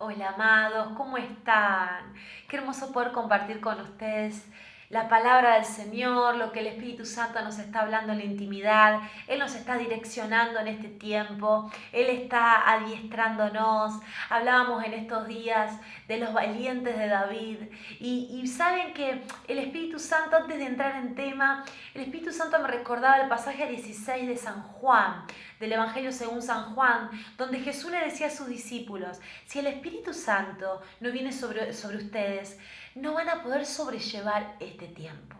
Hola amados, ¿cómo están? Qué hermoso poder compartir con ustedes la palabra del Señor, lo que el Espíritu Santo nos está hablando en la intimidad, Él nos está direccionando en este tiempo, Él está adiestrándonos. Hablábamos en estos días de los valientes de David y, saben que el Espíritu Santo, antes de entrar en tema, el Espíritu Santo me recordaba el pasaje 16 de San Juan, del Evangelio según San Juan, donde Jesús le decía a sus discípulos, si el Espíritu Santo no viene sobre, sobre ustedes, no van a poder sobrellevar este tiempo.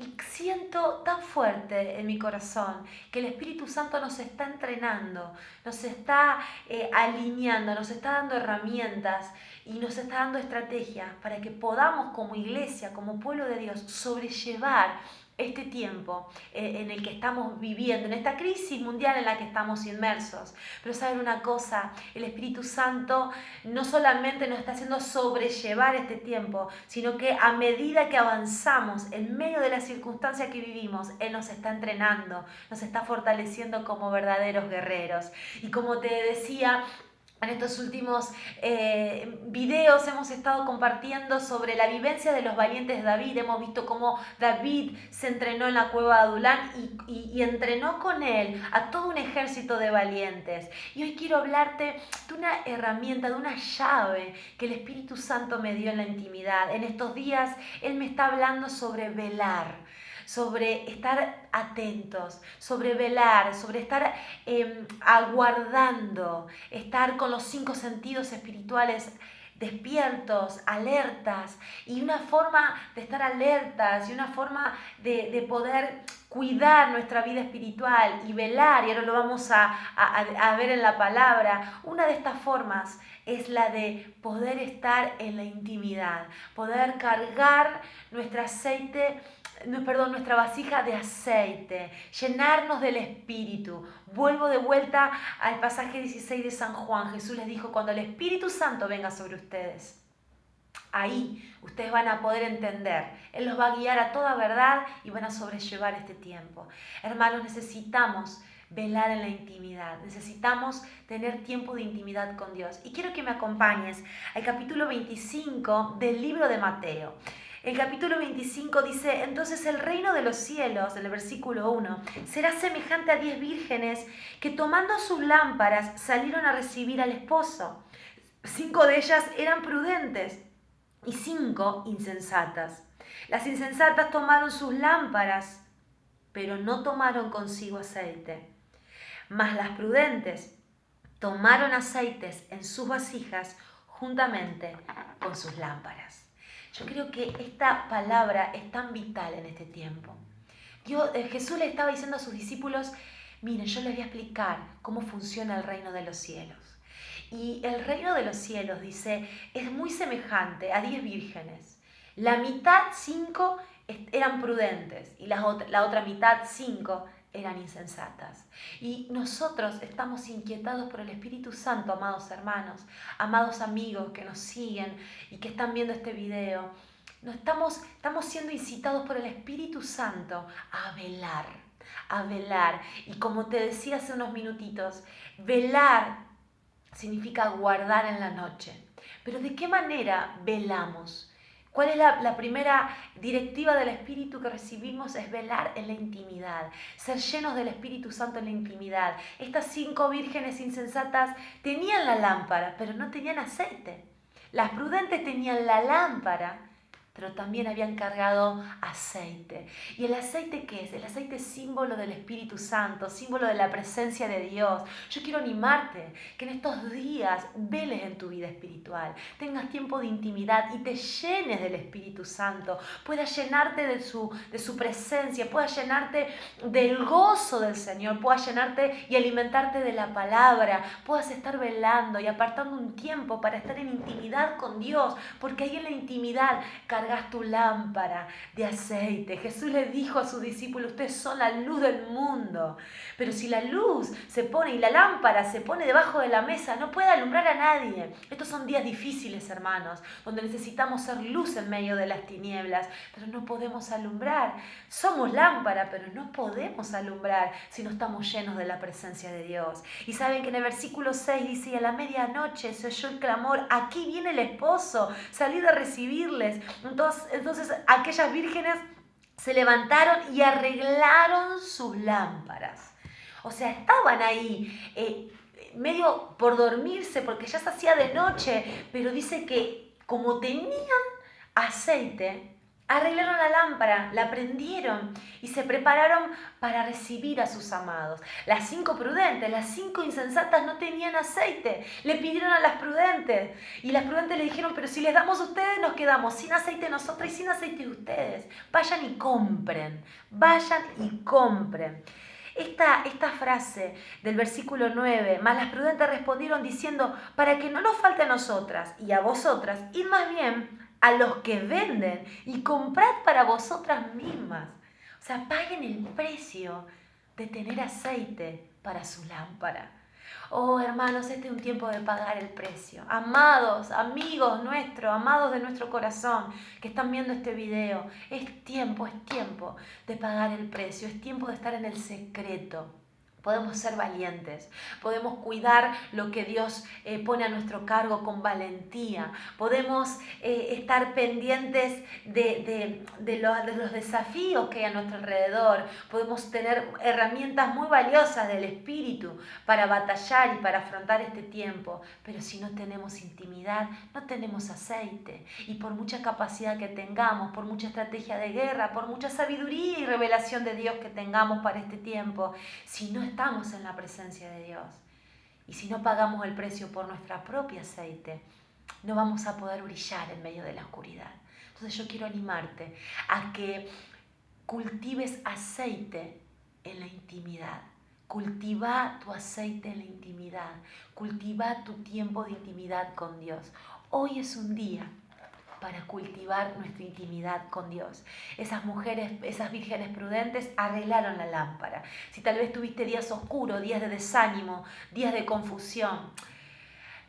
Y siento tan fuerte en mi corazón que el Espíritu Santo nos está entrenando, nos está eh, alineando, nos está dando herramientas y nos está dando estrategias para que podamos como iglesia, como pueblo de Dios, sobrellevar este tiempo eh, en el que estamos viviendo, en esta crisis mundial en la que estamos inmersos. Pero saben una cosa, el Espíritu Santo no solamente nos está haciendo sobrellevar este tiempo, sino que a medida que avanzamos en medio de la circunstancia que vivimos, Él nos está entrenando, nos está fortaleciendo como verdaderos guerreros. Y como te decía, en estos últimos eh, videos hemos estado compartiendo sobre la vivencia de los valientes de David. Hemos visto cómo David se entrenó en la cueva de Adulán y, y, entrenó con él a todo un ejército de valientes. Y hoy quiero hablarte de una herramienta, de una llave que el Espíritu Santo me dio en la intimidad. En estos días Él me está hablando sobre velar sobre estar atentos, sobre velar, sobre estar em, aguardando, estar con los cinco sentidos espirituales despiertos, alertas, y una forma de estar alertas y una forma de, poder cuidar nuestra vida espiritual y velar, y ahora lo vamos a, a, ver en la palabra, una de estas formas es la de poder estar en la intimidad, poder cargar nuestro aceite perdón, nuestra vasija de aceite, llenarnos del Espíritu. Vuelvo de vuelta al pasaje 16 de San Juan. Jesús les dijo, cuando el Espíritu Santo venga sobre ustedes, ahí ustedes van a poder entender. Él los va a guiar a toda verdad y van a sobrellevar este tiempo. Hermanos, necesitamos velar en la intimidad. Necesitamos tener tiempo de intimidad con Dios. Y quiero que me acompañes al capítulo 25 del libro de Mateo. El capítulo 25 dice, entonces el reino de los cielos, en el versículo 1, será semejante a diez vírgenes que tomando sus lámparas salieron a recibir al esposo. Cinco de ellas eran prudentes y cinco insensatas. Las insensatas tomaron sus lámparas, pero no tomaron consigo aceite. Mas las prudentes tomaron aceites en sus vasijas juntamente con sus lámparas. Yo creo que esta palabra es tan vital en este tiempo. Dios, eh, Jesús le estaba diciendo a sus discípulos, miren, yo les voy a explicar cómo funciona el reino de los cielos. Y el reino de los cielos, dice, es muy semejante a diez vírgenes. La mitad, cinco, eran prudentes y la otra, la otra mitad, cinco, eran insensatas. Y nosotros estamos inquietados por el Espíritu Santo, amados hermanos, amados amigos que nos siguen y que están viendo este video. No estamos, estamos siendo incitados por el Espíritu Santo a velar, a velar. Y como te decía hace unos minutitos, velar significa guardar en la noche. Pero ¿de qué manera velamos? ¿Cuál es la, primera directiva del Espíritu que recibimos? Es velar en la intimidad, ser llenos del Espíritu Santo en la intimidad. Estas cinco vírgenes insensatas tenían la lámpara, pero no tenían aceite. Las prudentes tenían la lámpara, pero también habían cargado aceite. ¿Y el aceite qué es? El aceite es símbolo del Espíritu Santo, símbolo de la presencia de Dios. Yo quiero animarte que en estos días veles en tu vida espiritual, tengas tiempo de intimidad y te llenes del Espíritu Santo, puedas llenarte de su, de su presencia, puedas llenarte del gozo del Señor, puedas llenarte y alimentarte de la palabra, puedas estar velando y apartando un tiempo para estar en intimidad con Dios, porque ahí en la intimidad cargas tu lámpara de aceite. Jesús le dijo a sus discípulos, ustedes son la luz del mundo. Pero si la luz se pone y la lámpara se pone debajo de la mesa, no puede alumbrar a nadie. Estos son días difíciles, hermanos, donde necesitamos ser luz en medio de las tinieblas, pero no podemos alumbrar. Somos lámpara, pero no podemos alumbrar si no estamos llenos de la presencia de Dios. Y saben que en el versículo 6 dice, a la medianoche se oyó el clamor, aquí viene el esposo, salí a recibirles. Entonces, aquellas vírgenes se levantaron y arreglaron sus lámparas. O sea, estaban ahí eh, medio por dormirse porque ya se hacía de noche, pero dice que como tenían aceite, arreglaron la lámpara, la prendieron y se prepararon para recibir a sus amados. Las cinco prudentes, las cinco insensatas no tenían aceite. Le pidieron a las prudentes y las prudentes le dijeron, pero si les damos a ustedes nos quedamos sin aceite nosotros y sin aceite ustedes. Vayan y compren, vayan y compren. Esta, esta, frase del versículo 9, más las prudentes respondieron diciendo, para que no nos falte a nosotras y a vosotras, y más bien a los que venden y comprad para vosotras mismas. O sea, paguen el precio de tener aceite para su lámpara. Oh, hermanos, este es un tiempo de pagar el precio. Amados, amigos nuestros, amados de nuestro corazón que están viendo este video, es tiempo, es tiempo de pagar el precio, es tiempo de estar en el secreto Podemos ser valientes, podemos cuidar lo que Dios eh, pone a nuestro cargo con valentía, podemos eh, estar pendientes de, de, los desafíos que hay a nuestro alrededor, podemos tener herramientas muy valiosas del Espíritu para batallar y para afrontar este tiempo, pero si no tenemos intimidad, no tenemos aceite. Y por mucha capacidad que tengamos, por mucha estrategia de guerra, por mucha sabiduría y revelación de Dios que tengamos para este tiempo, si no estamos en la presencia de Dios y si no pagamos el precio por nuestra propia aceite, no vamos a poder brillar en medio de la oscuridad. Entonces yo quiero animarte a que cultives aceite en la intimidad. Cultiva tu aceite en la intimidad. Cultiva tu tiempo de intimidad con Dios. Hoy es un día para cultivar nuestra intimidad con Dios. Esas mujeres, esas vírgenes prudentes arreglaron la lámpara. Si tal vez tuviste días oscuros, días de desánimo, días de confusión,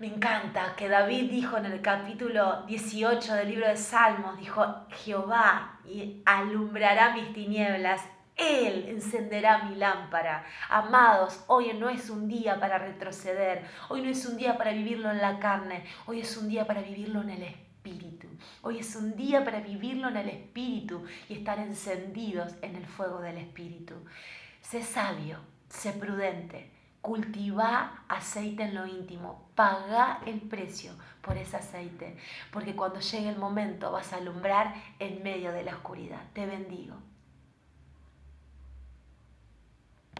me encanta que David dijo en el capítulo 18 del libro de Salmos, dijo, Jehová alumbrará mis tinieblas, Él encenderá mi lámpara. Amados, hoy no es un día para retroceder, hoy no es un día para vivirlo en la carne, hoy es un día para vivirlo en el espíritu. Hoy es un día para vivirlo en el espíritu y estar encendidos en el fuego del espíritu. Sé sabio, sé prudente, cultiva aceite en lo íntimo, paga el precio por ese aceite, porque cuando llegue el momento vas a alumbrar en medio de la oscuridad. Te bendigo.